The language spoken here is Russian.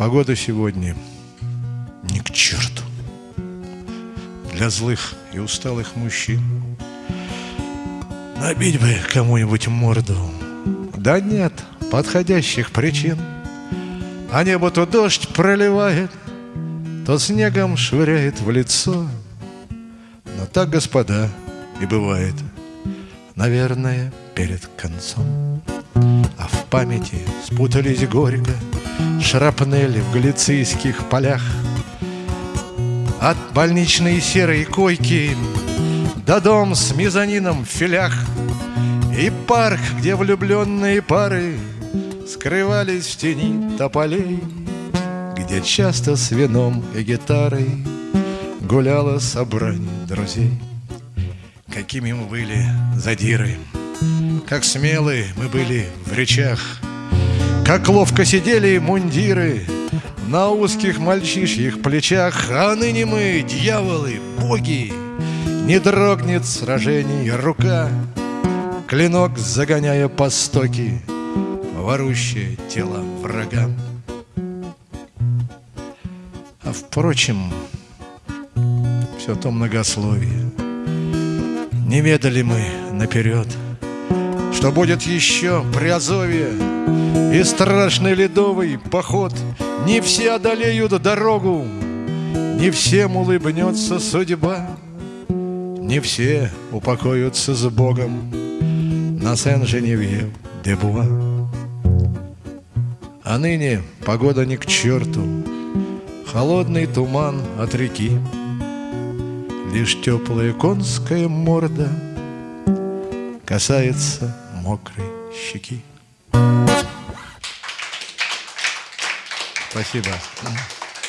Погода сегодня не к черту. Для злых и усталых мужчин. Набить бы кому-нибудь морду. Да нет подходящих причин. А небо то дождь проливает То снегом швыряет в лицо. Но так, господа, и бывает Наверное, перед концом. А в памяти спутались горько Шрапнели в галицийских полях. От больничной серой койки До дом с мезонином в филях. И парк, где влюбленные пары Скрывались в тени тополей. Где часто с вином и гитарой Гуляла собрание друзей. Какими мы были задиры Как смелые мы были в речах как ловко сидели мундиры На узких мальчишьих плечах А ныне мы, дьяволы, боги. Не дрогнет сражений рука Клинок загоняя по стоки Ворущее тело врага. А впрочем, все то многословие. Не ведали мы наперед Что будет еще при Азове. И страшный ледовый поход. Не все одолеют дорогу. Не всем улыбнется судьба. Не все упокоятся с Богом. На Сен-Женевьев-де-Буа А ныне погода не к черту. Холодный туман от реки. Лишь теплая конская морда Касается мокрой щеки. Спасибо.